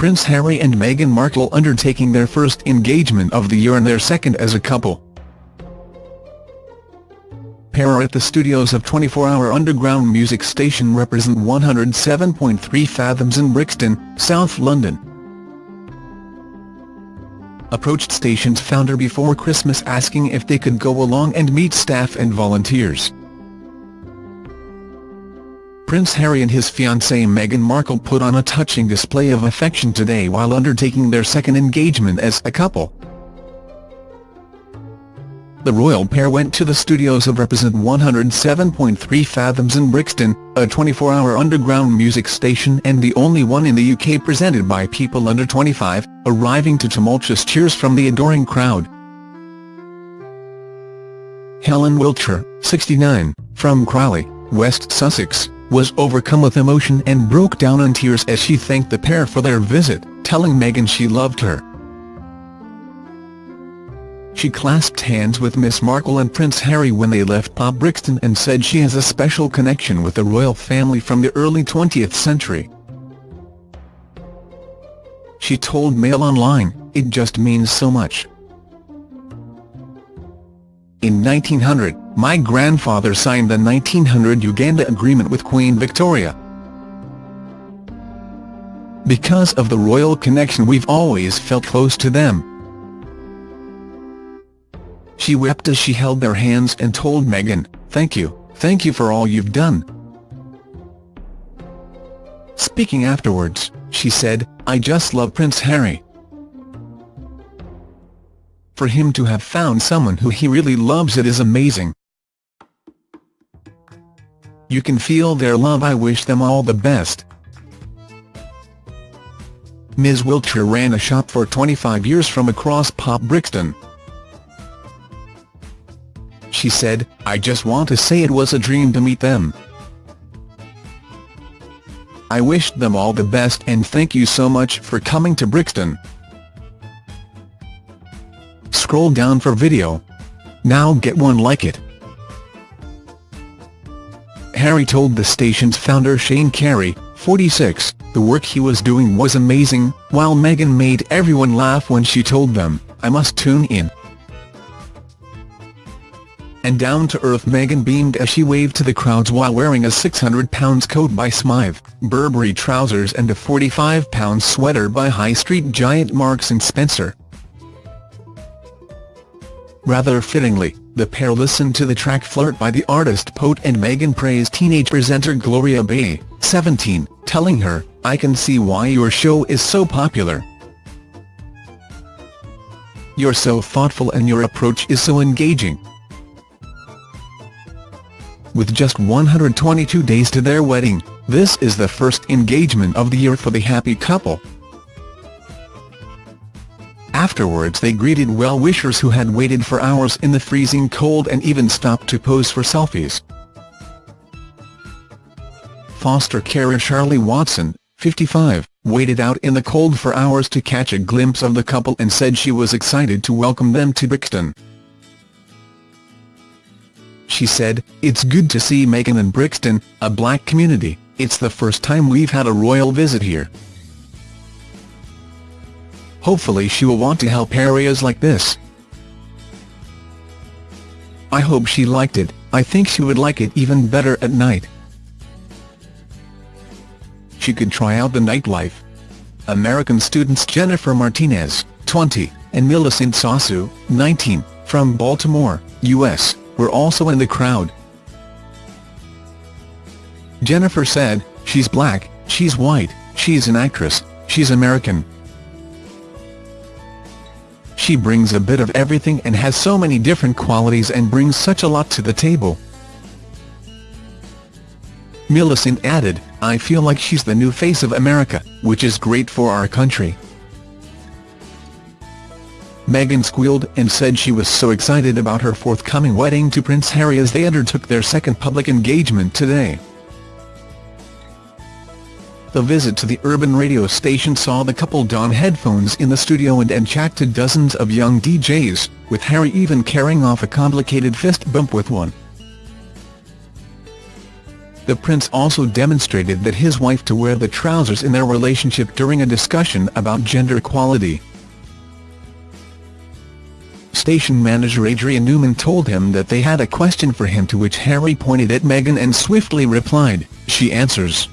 Prince Harry and Meghan Markle undertaking their first engagement of the year and their second as a couple. Pair at the studios of 24-hour underground music station Reprezent 107.3 Fathoms in Brixton, South London. Approached station's founder before Christmas asking if they could go along and meet staff and volunteers. Prince Harry and his fiancée Meghan Markle put on a touching display of affection today while undertaking their second engagement as a couple. The royal pair went to the studios of Reprezent 107.3 Fathoms in Brixton, a 24-hour underground music station and the only one in the UK presented by people under 25, arriving to tumultuous cheers from the adoring crowd. Helen Wiltshire, 69, from Crawley, West Sussex, was overcome with emotion and broke down in tears as she thanked the pair for their visit, telling Meghan she loved her. She clasped hands with Miss Markle and Prince Harry when they left Pop Brixton and said she has a special connection with the royal family from the early 20th century. She told Mail Online, it just means so much. In 1900, my grandfather signed the 1900 Uganda Agreement with Queen Victoria. Because of the royal connection we've always felt close to them. She wept as she held their hands and told Meghan, thank you, thank you for all you've done. Speaking afterwards, she said, I just love Prince Harry. For him to have found someone who he really loves it is amazing. You can feel their love I wish them all the best. Ms Wiltshire ran a shop for 25 years from across Pop Brixton she said, I just want to say it was a dream to meet them. I wished them all the best and thank you so much for coming to Brixton. Scroll down for video. Now get one like it. Harry told the station's founder Shane Carey, 46, the work he was doing was amazing, while Meghan made everyone laugh when she told them, I must tune in and down-to-earth Meghan beamed as she waved to the crowds while wearing a £600 coat by Smythe, Burberry trousers and a £45 sweater by high street giant Marks & Spencer. Rather fittingly, the pair listened to the track Flirt by the artist Poet and Meghan praised teenage presenter Gloria Bay, 17, telling her, I can see why your show is so popular. You're so thoughtful and your approach is so engaging. With just 122 days to their wedding, this is the first engagement of the year for the happy couple. Afterwards they greeted well-wishers who had waited for hours in the freezing cold and even stopped to pose for selfies. Foster carer Charlie Watson, 55, waited out in the cold for hours to catch a glimpse of the couple and said she was excited to welcome them to Brixton she said, It's good to see Meghan in Brixton, a black community, it's the first time we've had a royal visit here. Hopefully she will want to help areas like this. I hope she liked it, I think she would like it even better at night. She could try out the nightlife. American students Jennifer Martinez, 20, and Millicent Sasu, 19, from Baltimore, U.S were also in the crowd. Jennifer said, she's black, she's white, she's an actress, she's American. She brings a bit of everything and has so many different qualities and brings such a lot to the table. Millicent added, I feel like she's the new face of America, which is great for our country. Meghan squealed and said she was so excited about her forthcoming wedding to Prince Harry as they undertook their second public engagement today. The visit to the urban radio station saw the couple don headphones in the studio and, and chat to dozens of young DJs, with Harry even carrying off a complicated fist bump with one. The prince also demonstrated that his wife to wear the trousers in their relationship during a discussion about gender equality. Station manager Adrian Newman told him that they had a question for him to which Harry pointed at Meghan and swiftly replied, she answers.